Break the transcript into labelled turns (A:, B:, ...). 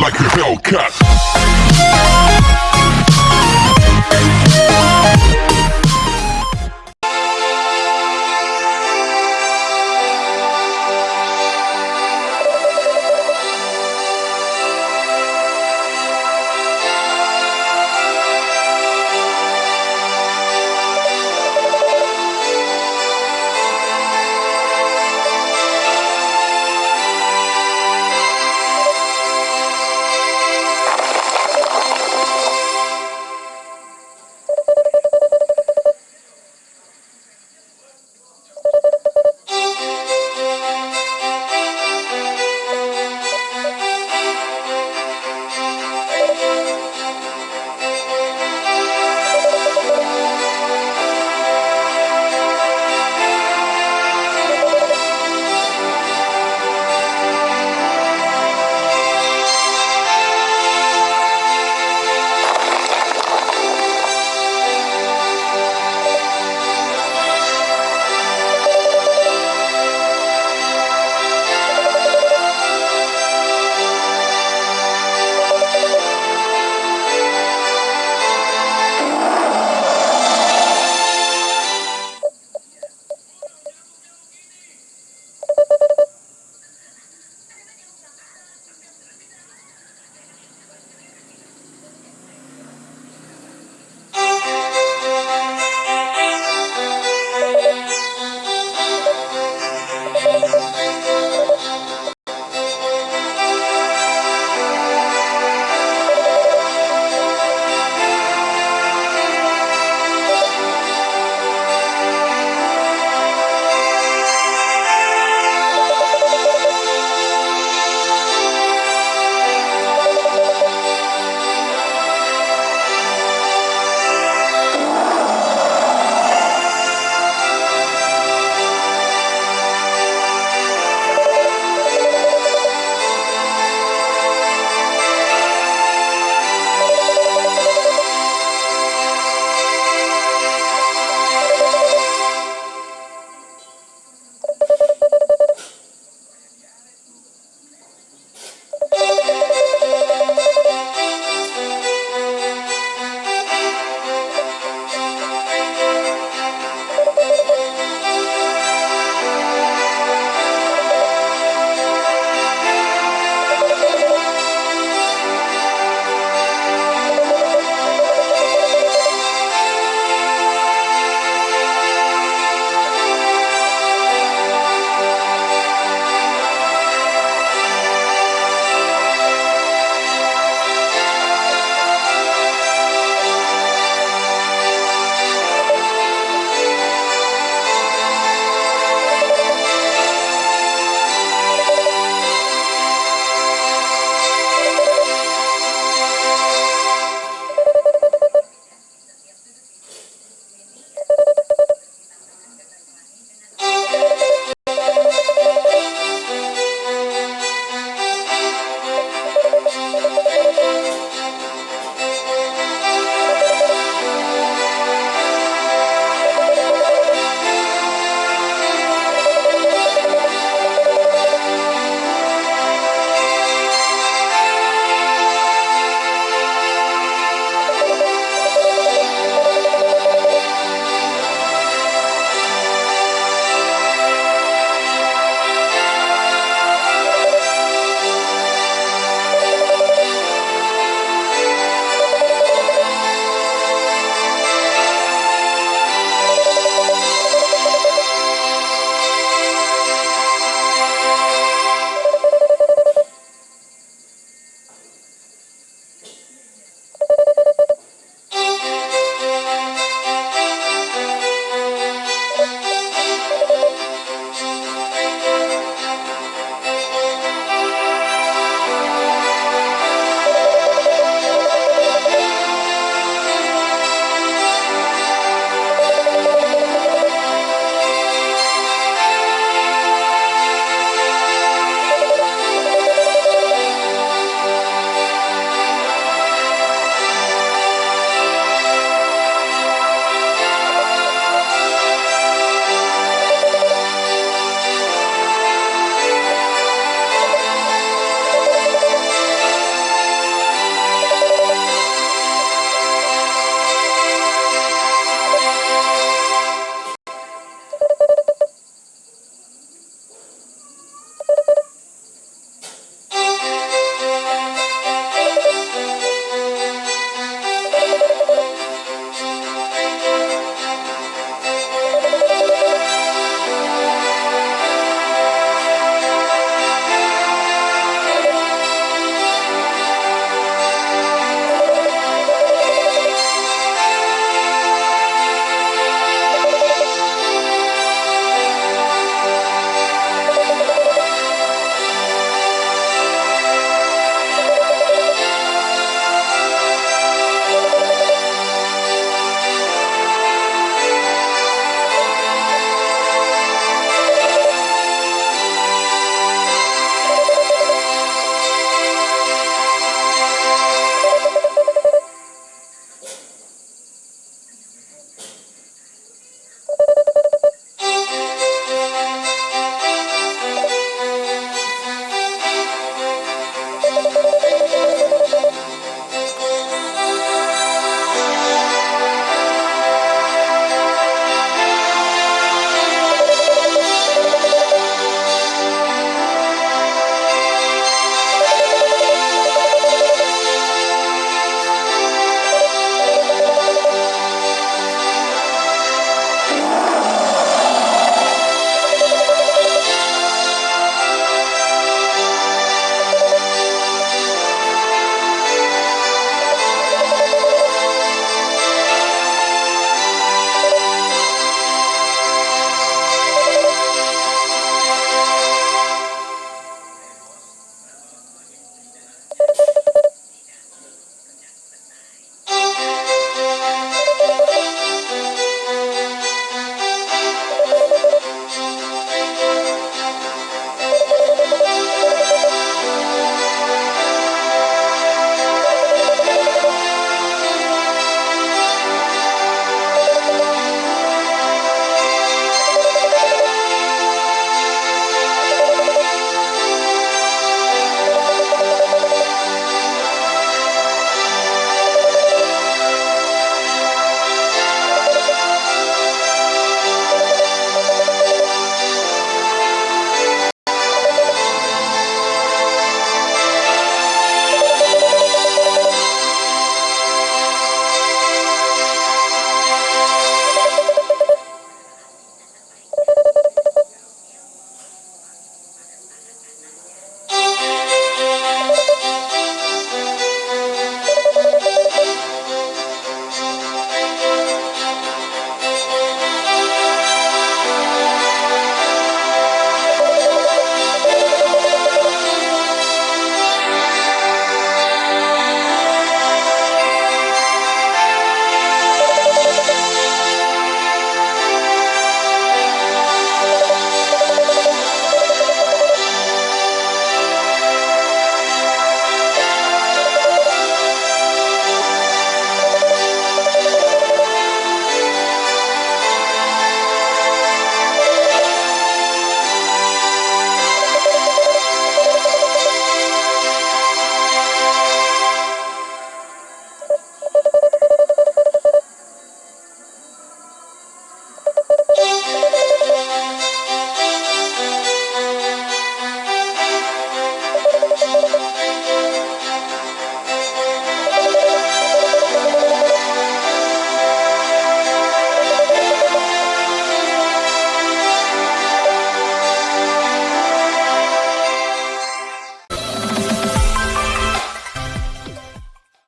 A: like a Hellcat.